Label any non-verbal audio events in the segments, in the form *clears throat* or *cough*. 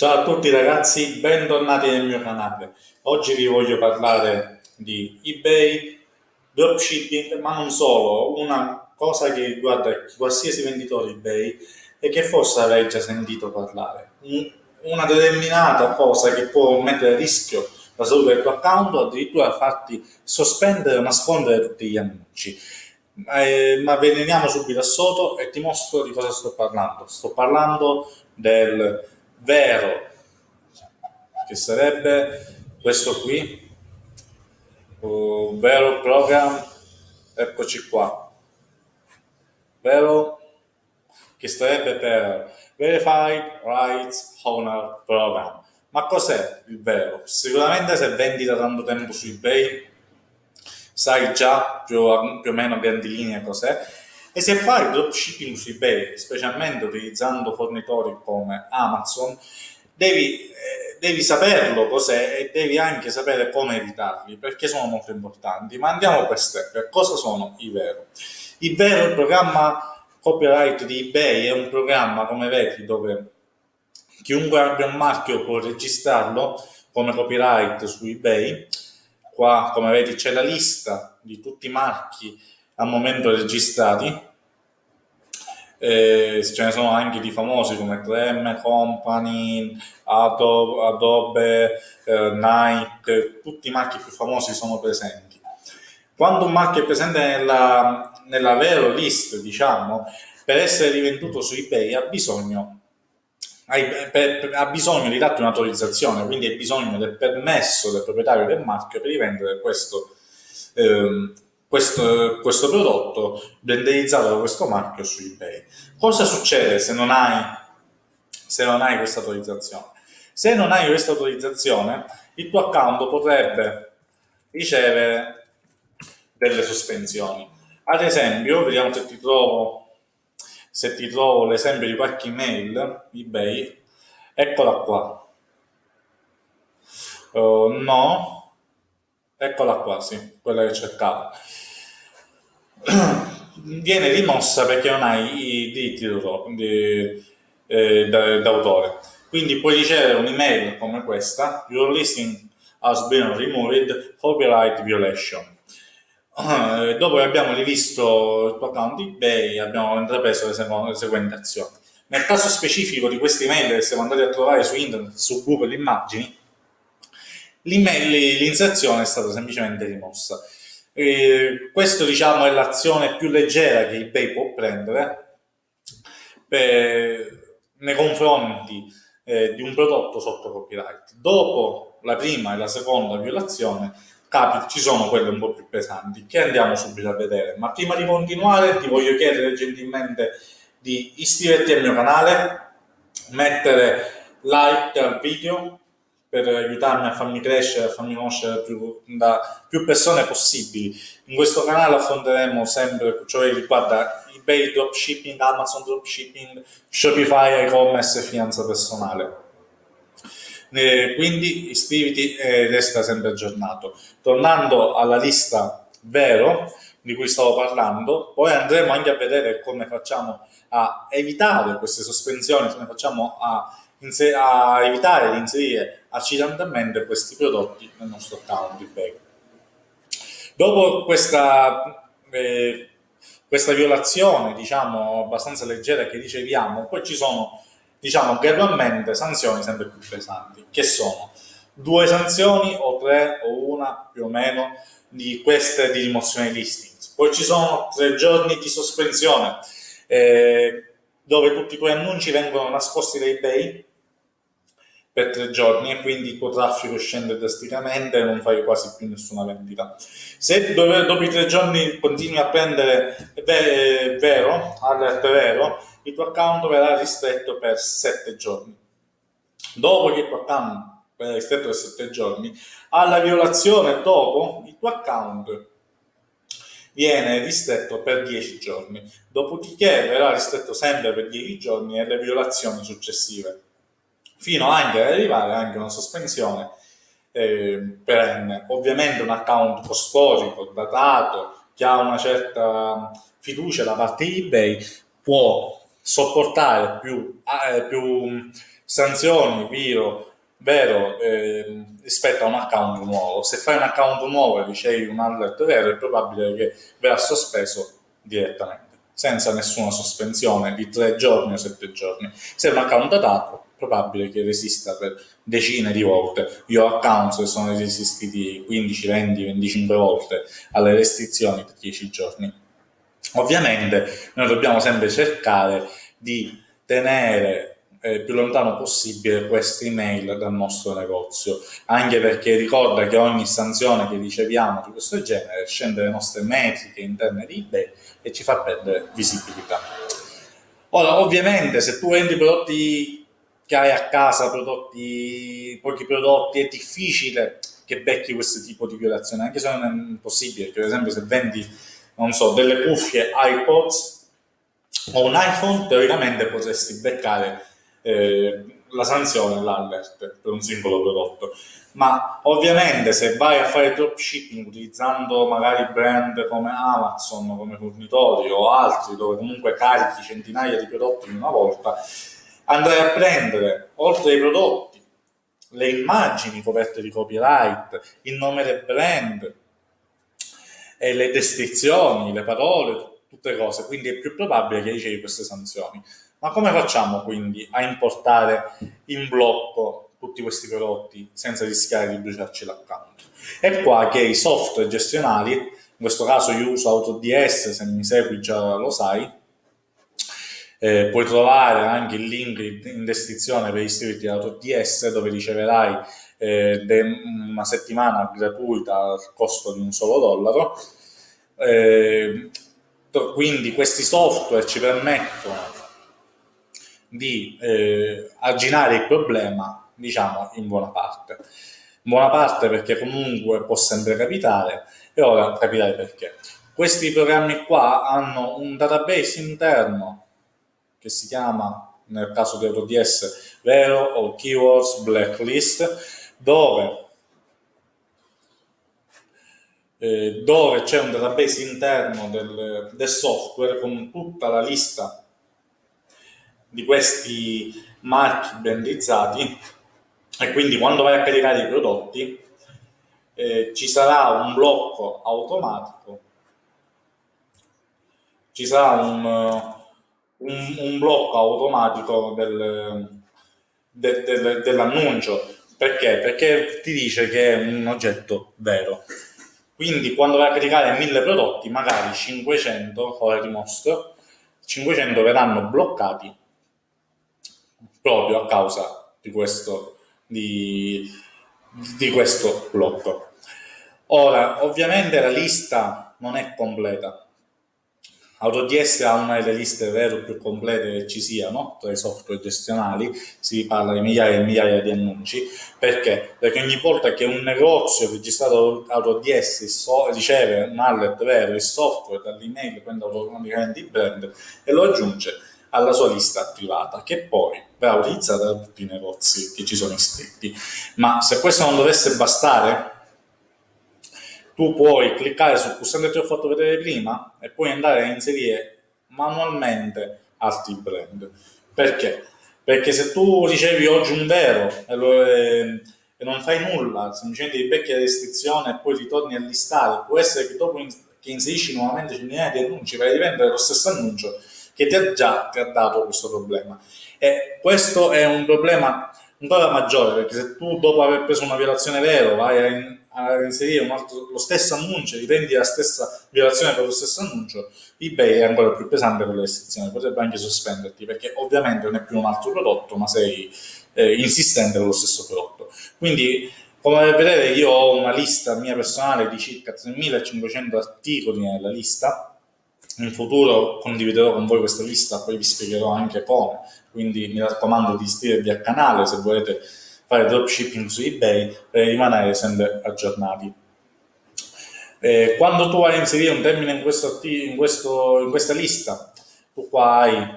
Ciao a tutti ragazzi, bentornati nel mio canale. Oggi vi voglio parlare di eBay, dropshipping, ma non solo, una cosa che riguarda qualsiasi venditore eBay e che forse avrei già sentito parlare. Una determinata cosa che può mettere a rischio la salute del tuo account o addirittura farti sospendere o nascondere tutti gli annunci. Eh, ma veniamo subito a sotto e ti mostro di cosa sto parlando. Sto parlando del vero, che sarebbe questo qui, vero program, eccoci qua, vero, che sarebbe per Verified Rights Owner Program. Ma cos'è il vero? Sicuramente se vendi da tanto tempo su eBay sai già più, più o meno grandi linee cos'è e se fai dropshipping su eBay, specialmente utilizzando fornitori come Amazon, devi, eh, devi saperlo cos'è e devi anche sapere come evitarli, perché sono molto importanti. Ma andiamo per step. Cosa sono i vero? Il vero il programma copyright di eBay è un programma, come vedi, dove chiunque abbia un marchio può registrarlo come copyright su eBay. Qua, come vedi, c'è la lista di tutti i marchi al momento registrati. Eh, ce ne sono anche di famosi come 3M Company, Adobe, Adobe eh, Nike, tutti i marchi più famosi sono presenti. Quando un marchio è presente nella, nella vero list, diciamo, per essere rivenduto su eBay ha bisogno ha bisogno di darti un'autorizzazione, quindi hai bisogno del permesso del proprietario del marchio per rivendere questo, ehm, questo, questo prodotto renderizzato da questo marchio su eBay. Cosa succede se non hai, se non hai questa autorizzazione? Se non hai questa autorizzazione, il tuo account potrebbe ricevere delle sospensioni. Ad esempio, vediamo se ti trovo, se ti trovo l'esempio di qualche email eBay, eccola qua. Uh, no, eccola qua, sì, quella che cercavo. *clears throat* Viene rimossa perché non hai i diritti d'autore. Eh, Quindi puoi ricevere un'email come questa, your listing has been removed, copyright violation. *clears throat* Dopo che abbiamo rivisto il tuo account eBay, abbiamo intrapreso le, le seguenti azioni. Nel caso specifico di queste email che siamo andati a trovare su internet, su Google Immagini, l'inserzione è stata semplicemente rimossa. E questo diciamo è l'azione più leggera che eBay può prendere per, nei confronti eh, di un prodotto sotto copyright. Dopo la prima e la seconda violazione ci sono quelle un po' più pesanti che andiamo subito a vedere. Ma prima di continuare ti voglio chiedere gentilmente di iscriverti al mio canale, mettere like al video per aiutarmi a farmi crescere, a farmi conoscere più, da più persone possibili. In questo canale affronteremo sempre ciò che riguarda eBay dropshipping, Amazon dropshipping, Shopify, e-commerce e finanza personale. Eh, quindi iscriviti e resta sempre aggiornato. Tornando alla lista vero di cui stavo parlando, poi andremo anche a vedere come facciamo a evitare queste sospensioni, come facciamo a a evitare di inserire accidentalmente questi prodotti nel nostro account eBay. Dopo questa, eh, questa violazione, diciamo, abbastanza leggera che riceviamo, poi ci sono, diciamo, gradualmente sanzioni sempre più pesanti, che sono due sanzioni o tre o una più o meno di queste di rimozione listings. Poi ci sono tre giorni di sospensione, eh, dove tutti i tuoi annunci vengono nascosti da eBay per tre giorni e quindi il tuo traffico scende drasticamente e non fai quasi più nessuna vendita. Se dopo i tre giorni continui a prendere vero, alert vero, il tuo account verrà ristretto per sette giorni. Dopo che il tuo account verrà ristretto per sette giorni, alla violazione dopo il tuo account viene ristretto per 10 giorni, dopodiché verrà ristretto sempre per 10 giorni e le violazioni successive fino anche ad arrivare anche a una sospensione eh, perenne. Ovviamente un account storico, datato, che ha una certa fiducia da parte di eBay, può sopportare più, eh, più sanzioni, vero, vero eh, rispetto a un account nuovo. Se fai un account nuovo e ricevi un alert vero, è probabile che verrà sospeso direttamente, senza nessuna sospensione di tre giorni o sette giorni. Se è un account datato, probabile che resista per decine di volte. Io ho accounts che sono resistiti 15, 20, 25 volte alle restrizioni di 10 giorni. Ovviamente noi dobbiamo sempre cercare di tenere eh, più lontano possibile queste email dal nostro negozio, anche perché ricorda che ogni sanzione che riceviamo di questo genere scende le nostre metriche interne di eBay e ci fa perdere visibilità. Ora, ovviamente, se tu vendi prodotti che hai a casa, prodotti, pochi prodotti, è difficile che becchi questo tipo di violazione, anche se non è impossibile, per esempio se vendi, non so, delle cuffie iPods o un iPhone, teoricamente potresti beccare eh, la sanzione, l'alert per un singolo prodotto. Ma ovviamente se vai a fare dropshipping utilizzando magari brand come Amazon come fornitori o altri dove comunque carichi centinaia di prodotti in una volta, andrai a prendere oltre ai prodotti le immagini coperte di copyright, il nome del brand, le descrizioni, le parole, tutte cose, quindi è più probabile che ricevi queste sanzioni. Ma come facciamo quindi a importare in blocco tutti questi prodotti senza rischiare di bruciarci l'account? È qua che i software gestionali, in questo caso io uso AutoDS, se mi segui già lo sai, eh, puoi trovare anche il link in descrizione per iscriverti ad AutoDS dove riceverai eh, una settimana gratuita al costo di un solo dollaro. Eh, quindi questi software ci permettono di eh, arginare il problema, diciamo, in buona parte. In buona parte perché comunque può sempre capitare e ora capirei perché. Questi programmi qua hanno un database interno che si chiama, nel caso di AutoDS, Vero o Keywords Blacklist, dove eh, dove c'è un database interno del, del software con tutta la lista di questi marchi brandizzati. E quindi quando vai a caricare i prodotti eh, ci sarà un blocco automatico, ci sarà un, un, un blocco automatico del, de, de, dell'annuncio. Perché? Perché ti dice che è un oggetto vero. Quindi quando vai a caricare 1000 prodotti, magari 500, ora ti mostro, 500 verranno bloccati proprio a causa di questo, di, di questo blocco. Ora, ovviamente la lista non è completa. AutoDS ha una delle liste vero più complete che ci siano tra i software gestionali, si parla di migliaia e migliaia di annunci, perché? Perché ogni volta che un negozio registrato AutoDS so, riceve un alert vero, il software dall'email prende automaticamente il brand e lo aggiunge alla sua lista privata, che poi verrà utilizzata da tutti i negozi che ci sono iscritti. Ma se questo non dovesse bastare, tu puoi cliccare sul pulsante che ho fatto vedere prima e puoi andare a inserire manualmente altri brand. Perché? Perché se tu ricevi oggi un vero e, lo, e, e non fai nulla, semplicemente ti becchi la restrizione e poi ritorni a listare, può essere che dopo in, che inserisci nuovamente centinaia di annunci vai a rivendere lo stesso annuncio che ti ha già ti ha dato questo problema. E questo è un problema ancora maggiore perché se tu dopo aver preso una violazione vero vai a, a inserire altro, lo stesso annuncio, riprendi la stessa violazione per lo stesso annuncio, eBay è ancora più pesante con le restrizioni, potrebbe anche sospenderti perché ovviamente non è più un altro prodotto ma sei eh, insistente con lo stesso prodotto. Quindi come vedete io ho una lista mia personale di circa 3500 articoli nella lista in futuro condividerò con voi questa lista, poi vi spiegherò anche come, quindi mi raccomando di iscrivervi al canale se volete fare dropshipping su eBay per rimanere sempre aggiornati. Eh, quando tu vai a inserire un termine in, questo, in, questo, in questa lista, tu qua hai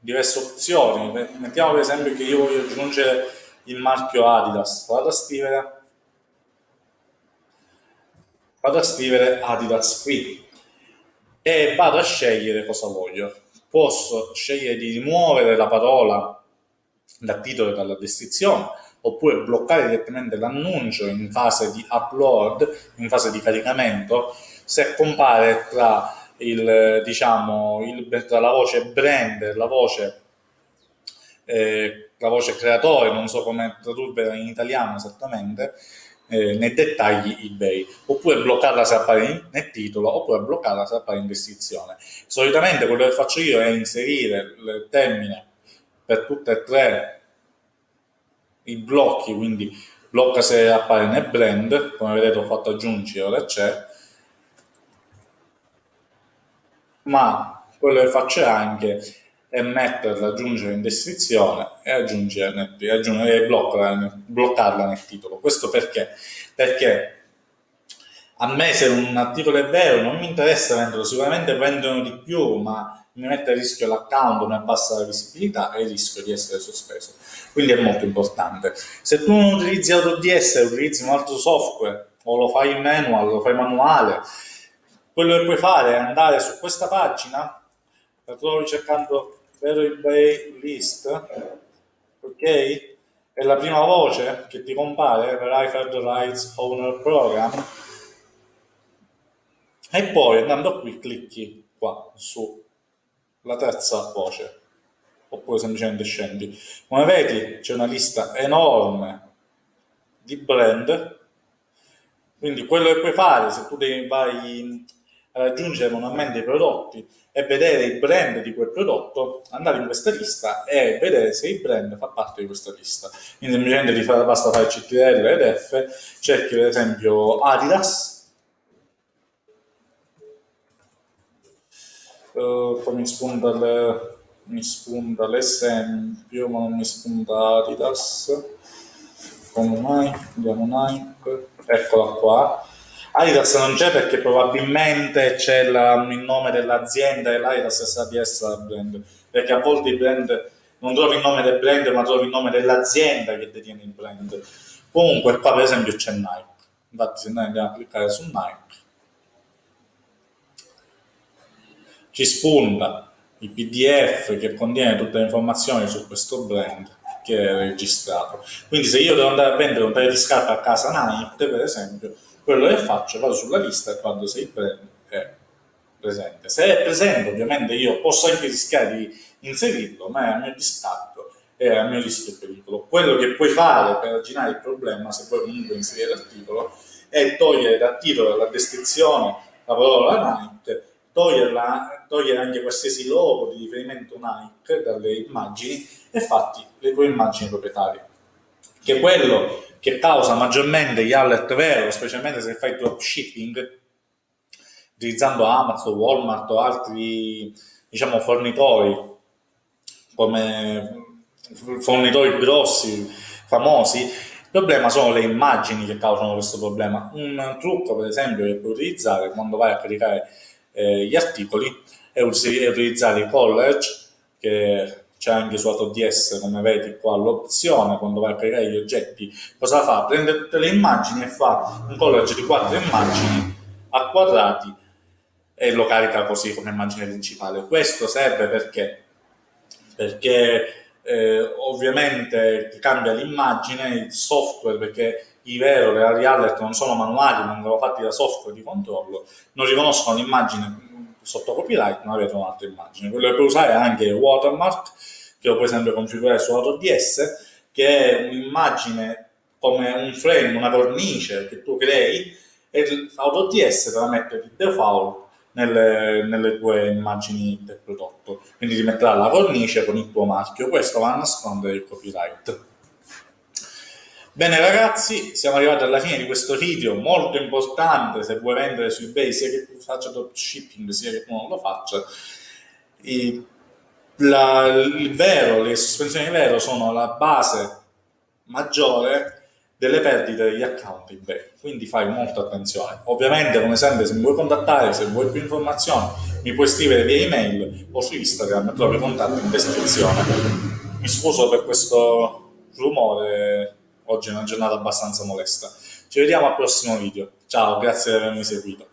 diverse opzioni. Mettiamo per esempio che io voglio aggiungere il marchio Adidas, vado a scrivere, vado a scrivere Adidas qui e vado a scegliere cosa voglio. Posso scegliere di rimuovere la parola da titolo e dalla descrizione, oppure bloccare direttamente l'annuncio in fase di upload, in fase di caricamento, se compare tra, il, diciamo, il, tra la voce brand e la voce, eh, la voce creatore, non so come tradurre in italiano esattamente, eh, nei dettagli eBay, oppure bloccarla se appare nel titolo, oppure bloccarla se appare in descrizione. Solitamente quello che faccio io è inserire il termine per tutte e tre i blocchi, quindi blocca se appare nel blend, come vedete ho fatto aggiungere, ora c'è, ma quello che faccio anche è metterla, aggiungere in descrizione e aggiungere, aggiungere bloccarla, bloccarla nel titolo. Questo perché? Perché a me se un articolo è vero non mi interessa venderlo, sicuramente vendono di più, ma mi mette a rischio l'account, mi abbassa la visibilità e rischio di essere sospeso. Quindi è molto importante. Se tu non utilizzi AutoDS e utilizzi un altro software, o lo fai in manual, lo fai manuale, quello che puoi fare è andare su questa pagina, la trovi cercando vero eBay list, ok? E la prima voce che ti compare, Verified Rights Owner Program, e poi andando qui clicchi qua sulla terza voce oppure semplicemente scendi. Come vedi c'è una lista enorme di brand, quindi quello che puoi fare se tu devi, vai a raggiungere manualmente i prodotti e vedere il brand di quel prodotto, andare in questa lista e vedere se il brand fa parte di questa lista. Quindi semplicemente ti fa, basta fare CTRL ed F, cerchi per esempio Adidas, uh, poi mi spunta le mi spunta l'esempio, ma non mi spunta Adidas. Come mai? Andiamo Nike. Eccola qua. Adidas non c'è perché probabilmente c'è il nome dell'azienda e l'Adidas sa di essere brand. Perché a volte i brand non trovi il nome del brand, ma trovi il nome dell'azienda che detiene il brand. Comunque qua per esempio c'è Nike. Infatti se noi andiamo a cliccare su Nike, ci spunta il PDF che contiene tutte le informazioni su questo brand che è registrato. Quindi se io devo andare a vendere un paio di scarpe a casa Nike, per esempio, quello che faccio, vado sulla lista e quando sei brand è presente. Se è presente, ovviamente io posso anche rischiare di inserirlo, ma è a mio discatto e a mio rischio e pericolo. Quello che puoi fare per arginare il problema, se vuoi comunque inserire l'articolo, è togliere dal titolo dalla descrizione la parola Nike toglierla, togliere anche qualsiasi logo di riferimento Nike dalle immagini e fatti le tue immagini proprietarie. Che è quello che causa maggiormente gli alert vero, specialmente se fai dropshipping, utilizzando Amazon, Walmart o altri diciamo, fornitori come fornitori grossi, famosi, il problema sono le immagini che causano questo problema. Un trucco, per esempio, che puoi utilizzare quando vai a caricare eh, gli articoli e utilizzare i college che c'è anche su AutoDS come vedi qua l'opzione quando vai a creare gli oggetti cosa fa? prende tutte le immagini e fa un college di quattro immagini a quadrati e lo carica così come immagine principale questo serve perché perché eh, ovviamente cambia l'immagine il software perché i vero, le alert non sono manuali, ma vengono fatti da software di controllo, non riconoscono l'immagine sotto copyright, ma avete un'altra immagine. Quello che puoi usare è anche il watermark, che lo puoi sempre configurare su AutoDS, che è un'immagine come un frame, una cornice che tu crei, e AutoDS te la mette di default nelle, nelle, tue immagini del prodotto. Quindi ti metterà la cornice con il tuo marchio, questo va a nascondere il copyright. Bene ragazzi, siamo arrivati alla fine di questo video molto importante se vuoi vendere su eBay sia che tu faccia dropshipping sia che tu non lo faccia. E la, il vero, le sospensioni vero sono la base maggiore delle perdite degli account eBay, quindi fai molta attenzione. Ovviamente come sempre se mi vuoi contattare, se vuoi più informazioni mi puoi scrivere via email o su Instagram, trovi contatto in descrizione. Mi scuso per questo rumore Oggi è una giornata abbastanza molesta. Ci vediamo al prossimo video. Ciao, grazie di avermi seguito.